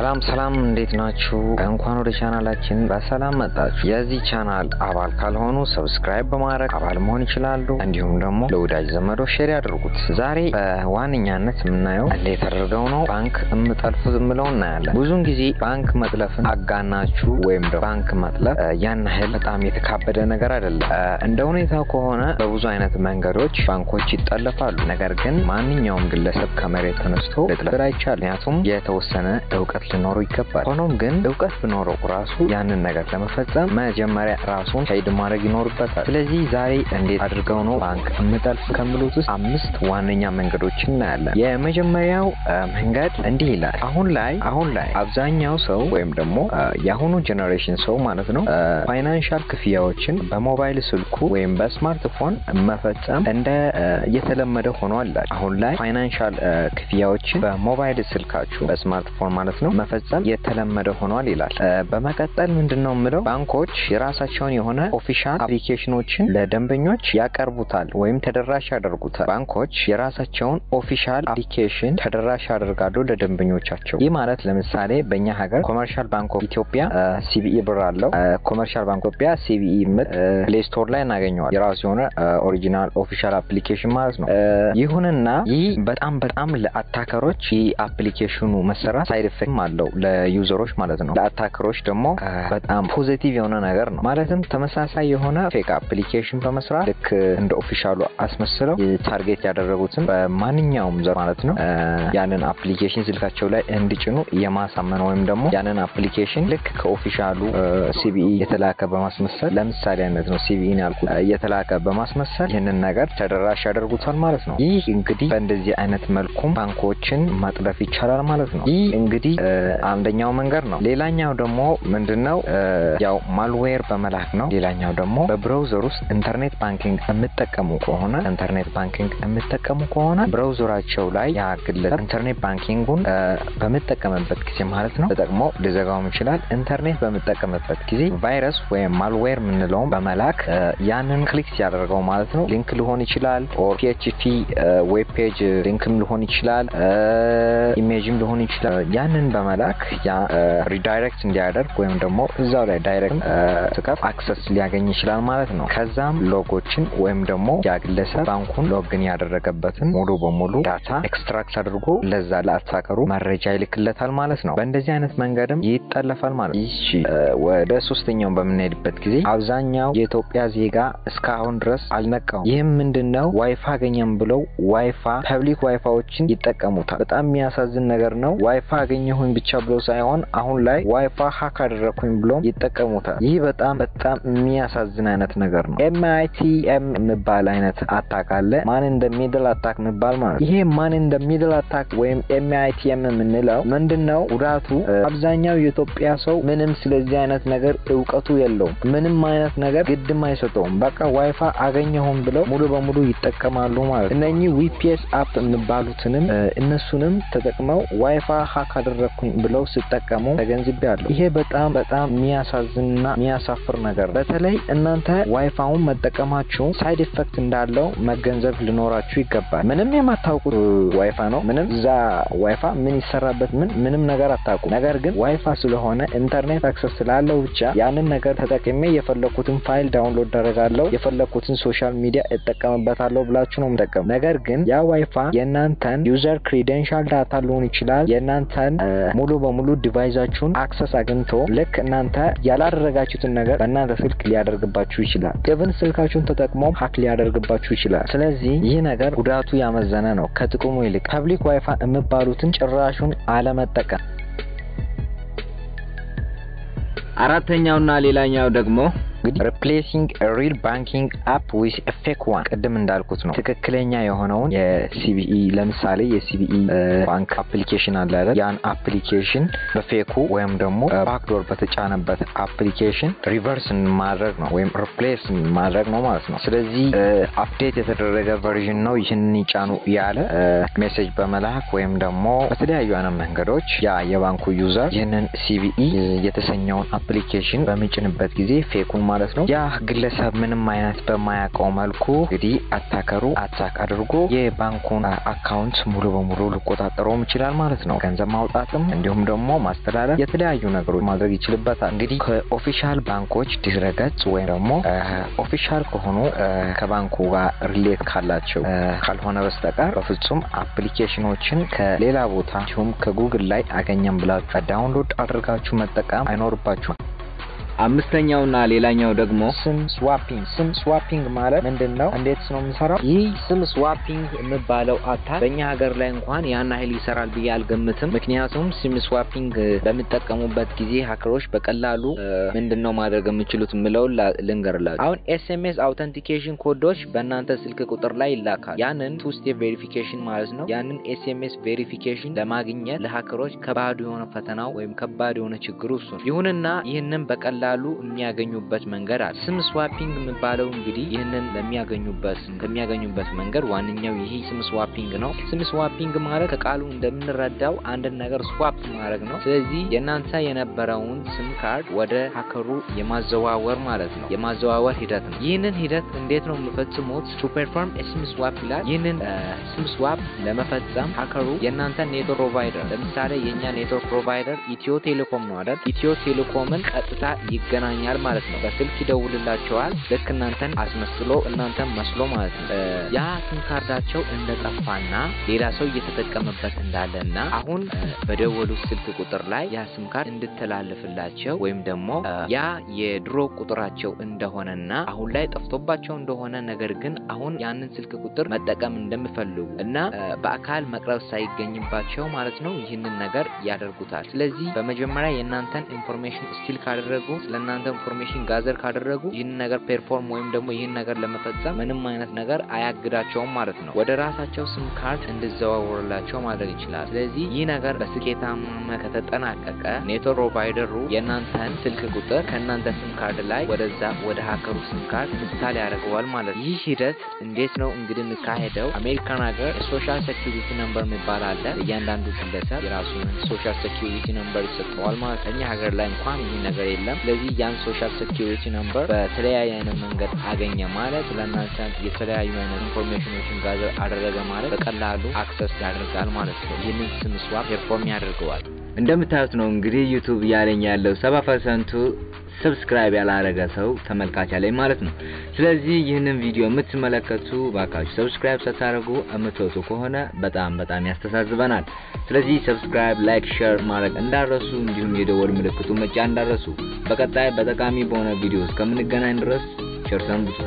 ሰላም ሰላም፣ እንዴት ናችሁ? እንኳን ወደ ቻናላችን በሰላም መጣችሁ። የዚህ ቻናል አባል ካልሆኑ subscribe በማድረግ አባል መሆን ይችላሉ። እንዲሁም ደግሞ ለወዳጅ ዘመዶ share ያድርጉት። ዛሬ በዋነኛነት የምናየው እንዴት አድርገው ነው ባንክ የምጠልፉት የምለው እናያለን። ብዙውን ጊዜ ባንክ መጥለፍን አጋናችሁ ወይም ደግሞ ባንክ መጥለፍ ያን ያህል በጣም የተካበደ ነገር አይደለም። እንደ ሁኔታው ከሆነ በብዙ አይነት መንገዶች ባንኮች ይጠለፋሉ። ነገር ግን ማንኛውም ግለሰብ ከመሬት ተነስቶ ልጥለፍ አይቻልም። ምክንያቱም የተወሰነ እውቀት ሊኖረው ይገባል። ሆኖም ግን እውቀት ቢኖረው ራሱ ያንን ነገር ለመፈጸም መጀመሪያ ራሱን hide ማድረግ ይኖርበታል። ስለዚህ ዛሬ እንዴት አድርገው ነው ባንክ የምጠልፍ ከሚሉት ውስጥ አምስት ዋነኛ መንገዶች እናያለን። የመጀመሪያው መንገድ እንዲህ ይላል። አሁን ላይ አሁን ላይ አብዛኛው ሰው ወይም ደግሞ የአሁኑ generation ሰው ማለት ነው financial ክፍያዎችን በሞባይል ስልኩ ወይም በስማርትፎን መፈጸም እንደ የተለመደ ሆኗል። አሁን ላይ financial ክፍያዎችን በሞባይል ስልካችሁ በስማርትፎን ማለት ነው መፈጸም የተለመደ ሆኗል ይላል። በመቀጠል ምንድን ነው የምለው ባንኮች የራሳቸውን የሆነ official application ኦችን ለደንበኞች ያቀርቡታል ወይም ተደራሽ ያደርጉታል። ባንኮች የራሳቸውን official application ተደራሽ ያደርጋሉ ለደንበኞቻቸው። ይህ ማለት ለምሳሌ በእኛ ሀገር Commercial Bank of Ethiopia CBE ብር አለው። Commercial Bank ኢትዮጵያ CBE ምል Play Store ላይ እናገኘዋል። የራሱ የሆነ original official application ማለት ነው። ይሁንና ይህ በጣም በጣም ለ attacker ኦች ይህ application ኡ መሰራት side effect አለው ለ user ኦች ማለት ነው። ለ attacker ኦች ደግሞ በጣም positive የሆነ ነገር ነው። ማለትም ተመሳሳይ የሆነ fake application በመስራት ልክ እንደ official ኡ አስመስለው target ያደረጉትን በማንኛውም user ማለት ነው ያንን application ስልካቸው ላይ እንዲጭኑ የማሳመን ወይም ደግሞ ያንን application ልክ ከ official ኡ CBE የተላከ በማስመሰል ለምሳሌ አይነት ነው CBE ያልኩ የተላከ በማስመሰል ይህንን ነገር ተደራሽ ያደርጉታል ማለት ነው። ይህ እንግዲህ በእንደዚህ አይነት መልኩም ባንኮችን መጥለፍ ይቻላል ማለት ነው። ይህ እንግዲህ አንደኛው መንገድ ነው። ሌላኛው ደግሞ ምንድነው ያው malware በመላክ ነው። ሌላኛው ደግሞ በ browser ውስጥ internet banking የምጠቀሙ ከሆነ internet banking የምጠቀሙ ከሆነ browser ኣቸው ላይ ያ ግለሰብ internet banking ኡን በምጠቀምበት ጊዜ ማለት ነው ተጠቅሞ ሊዘጋውም ይችላል። ኢንተርኔት በምጠቀምበት ጊዜ ቫይረስ ወይም malware የምንለውን በመላክ ያንን click ሲያደርገው ማለት ነው link ሊሆን ይችላል or PHP web page link ም ሊሆን ይችላል image ም ሊሆን ይችላል። ያንን በመላክ ያ redirect እንዲያደርግ ወይም ደግሞ እዛው ላይ direct ሲከፍት access ሊያገኝ ይችላል ማለት ነው። ከዛም log ኦችን ወይም ደግሞ ያ ግለሰብ ባንኩን login ያደረገበትን ሙሉ በሙሉ data extract አድርጎ ለዛ ለ attacker ኡ መረጃ ይልክለታል ማለት ነው። በእንደዚህ አይነት መንገድም ይጠለፋል ማለት ነው። ይህ ወደ ሶስተኛው በምንሄድበት ጊዜ አብዛኛው የኢትዮጵያ ዜጋ እስካሁን ድረስ አልነቃውም። ይህም ምንድን ነው ዋይፋ አገኘም ብለው WiFi public WiFi ዎችን ይጠቀሙታል። በጣም የሚያሳዝን ነገር ነው። ዋይፋ አገኘሁኝ ብቻ ብሎ ሳይሆን አሁን ላይ WiFi hack አደረግኩኝ ብሎም ይጠቀሙታል። ይህ በጣም በጣም የሚያሳዝን አይነት ነገር ነው። MITM የሚባል አይነት attack አለ። man in the middle attack የሚባል ማለት ይሄ man in the middle attack ወይም MITM የምንለው ምንድን ነው? ጉዳቱ አብዛኛው የኢትዮጵያ ሰው ምንም ስለዚህ አይነት ነገር እውቀቱ የለውም። ምንም አይነት ነገር ግድም አይሰጠውም። በቃ ዋይፋ አገኘሁም ብለው ሙሉ በሙሉ ይጠቀማሉ ማለት እነኚህ WPS app የሚባሉትንም እነሱንም ተጠቅመው WiFi hack አደረግኩኝ ብለው ሲጠቀሙ ተገንዝቤያለሁ። ይሄ በጣም በጣም የሚያሳዝንና የሚያሳፍር ነገር ነው። በተለይ እናንተ ዋይፋውን መጠቀማችሁ side effect እንዳለው መገንዘብ ሊኖራችሁ ይገባል። ምንም የማታውቁት ዋይፋ ነው። ምንም እዛ ዋይፋ ምን ይሰራበት ምን ምንም ነገር አታውቁ። ነገር ግን ዋይፋ ስለሆነ internet access ስላለው ብቻ ያንን ነገር ተጠቅሜ የፈለኩትን file download አደረጋለሁ የፈለኩትን social media እጠቀምበታለሁ ብላችሁ ነው የምጠቀሙ። ነገር ግን ያ ዋይፋ የእናንተን user credential data ሊሆን ይችላል የእናንተን ሙሉ በሙሉ device ኣችሁን access አግኝቶ ልክ እናንተ ያላደረጋችሁትን ነገር በእናንተ ስልክ ሊያደርግባችሁ ይችላል። ግብን ስልካችሁን ተጠቅሞ hack ሊያደርግባችሁ ይችላል። ስለዚህ ይህ ነገር ጉዳቱ ያመዘነ ነው ከጥቅሙ ይልቅ። public WiFi የሚባሉትን ጭራሹን አለመጠቀም። አራተኛውና ሌላኛው ደግሞ እንግዲህ replacing real banking app with fake one ቅድም እንዳልኩት ነው። ትክክለኛ የሆነውን የ CBE ለምሳሌ የ CBE ባንክ application አለ አይደል? ያን application በ fake ኡ ወይም ደግሞ backdoor በተጫነበት application reverse ማድረግ ነው ወይም replace ማድረግ ነው ማለት ነው። ስለዚህ update የተደረገ version ነው ይህንን ይጫኑ ያለ message በመላክ ወይም ደግሞ በተለያዩ አይነት መንገዶች ያ የባንኩ user ይህንን CBE የተሰኘውን application በሚጭንበት ጊዜ fake ኡን ማለት ነው። ያ ግለሰብ ምንም አይነት በማያውቀው መልኩ እንግዲህ attacker ኡ attack አድርጎ የባንኩን account ሙሉ በሙሉ ሊቆጣጠረውም ይችላል ማለት ነው። ገንዘብ ማውጣትም እንዲሁም ደግሞ ማስተላለፍ፣ የተለያዩ ነገሮች ማድረግ ይችልበታል። እንግዲህ ከ official ባንኮች ድረገጽ ወይም ደግሞ official ከሆኑ ከባንኩ ጋር relate ካላቸው ካልሆነ በስተቀር በፍጹም application ኖችን ከሌላ ቦታ እንዲሁም ከጉግል ላይ አገኘም ብላችሁ download አድርጋችሁ መጠቀም አይኖርባችሁም። አምስተኛውና ሌላኛው ደግሞ SIM swapping። SIM swapping ማለት ምንድን ነው? እንዴት ነው የምንሰራው? ይህ SIM swapping የሚባለው attack በእኛ ሀገር ላይ እንኳን ያን ያህል ይሰራል ብዬ አልገምትም። ምክንያቱም SIM swapping በሚጠቀሙበት ጊዜ hacker ኦች በቀላሉ ምንድን ነው ማድረግ የሚችሉት የምለውን ልንገርላችሁ። አሁን SMS authentication code ኦች በእናንተ ስልክ ቁጥር ላይ ይላካል። ያንን two step verification ማለት ነው። ያንን SMS verification ለማግኘት ለ hacker ኦች ከባድ የሆነ ፈተናው ወይም ከባድ የሆነ ችግሩ እሱ ነው። ይሁንና ይህንን በቀላሉ የሚያገኙበት መንገድ አለ። SIM swapping የሚባለው እንግዲህ ይህንን ለሚያገኙበት ከሚያገኙበት መንገድ ዋነኛው ይሄ SIM swapping ነው። SIM swapping ማለት ከቃሉ እንደምንረዳው አንድን ነገር swap ማድረግ ነው። ስለዚህ የእናንተ የነበረውን SIM card ወደ hacker ኡ የማዘዋወር ማለት ነው፣ የማዘዋወር ሂደት ነው። ይህንን ሂደት እንዴት ነው የምፈጽሙት? to perform SIM swap ይላል። ይህንን SIM swap ለመፈጸም hacker ኡ የእናንተ network provider ለምሳሌ የእኛ network provider ኢትዮ ቴሌኮም ነው አይደል? ኢትዮ ቴሌኮምን ቀጥታ ይገናኛል ማለት ነው። በስልክ ይደውልላቸዋል። ልክ እናንተን አስመስሎ እናንተን መስሎ ማለት ነው። ያ SIM card ኣቸው እንደጠፋና ሌላ ሰው እየተጠቀመበት እንዳለና አሁን በደወሉት ስልክ ቁጥር ላይ ያ SIM card እንድተላለፍላቸው ወይም ደግሞ ያ የድሮ ቁጥራቸው እንደሆነና አሁን ላይ ጠፍቶባቸው እንደሆነ ነገር ግን አሁን ያንን ስልክ ቁጥር መጠቀም እንደሚፈልጉ እና በአካል መቅረብ ሳይገኝባቸው ማለት ነው ይህንን ነገር ያደርጉታል። ስለዚህ በመጀመሪያ የእናንተን information steal ካደረጉ ስለ እናንተ information gather ካደረጉ ይህን ነገር perform ወይም ደግሞ ይህን ነገር ለመፈጸም ምንም አይነት ነገር አያግዳቸውም ማለት ነው። ወደ ራሳቸው SIM card እንዲዘዋወርላቸው ማድረግ ይችላል። ስለዚህ ይህ ነገር በስኬታማ ከተጠናቀቀ network provider ኡ የእናንተን ስልክ ቁጥር ከእናንተ SIM card ላይ ወደዛ ወደ hacker ኡ SIM card install ያደርገዋል ማለት ነው። ይህ ሂደት እንዴት ነው እንግዲህ የሚካሄደው? አሜሪካን ሀገር social security number የሚባል አለ። እያንዳንዱ ግለሰብ የራሱን social security number ይሰጠዋል ማለት ነው። እኛ ሀገር ላይ እንኳን ይህ ነገር የለም። ስለዚህ ያን social security number በተለያየ አይነት መንገድ አገኘ ማለት ለእናንተ የተለያዩ አይነት information ኖችን gather አደረገ ማለት በቀላሉ access ያደርጋል ማለት ነው። ይህንን SIM swap perform ያደርገዋል። እንደምታዩት ነው እንግዲህ YouTube እያለኝ ያለው ሰባ percent ኡ subscribe ያላረገ ሰው ተመልካች አለኝ ማለት ነው። ስለዚህ ይህንን ቪዲዮ የምትመለከቱ ባካችሁ subscribe ሳታደርጉ የምትወጡ ከሆነ በጣም በጣም ያስተዛዝበናል። ስለዚህ subscribe፣ like፣ share ማድረግ እንዳትረሱ እንዲሁም የደወል ምልክቱ መጫን እንዳትረሱ። በቀጣይ በጠቃሚ በሆነ ቪዲዮ እስከምንገናኝ ድረስ ቸር ሰንብቱ።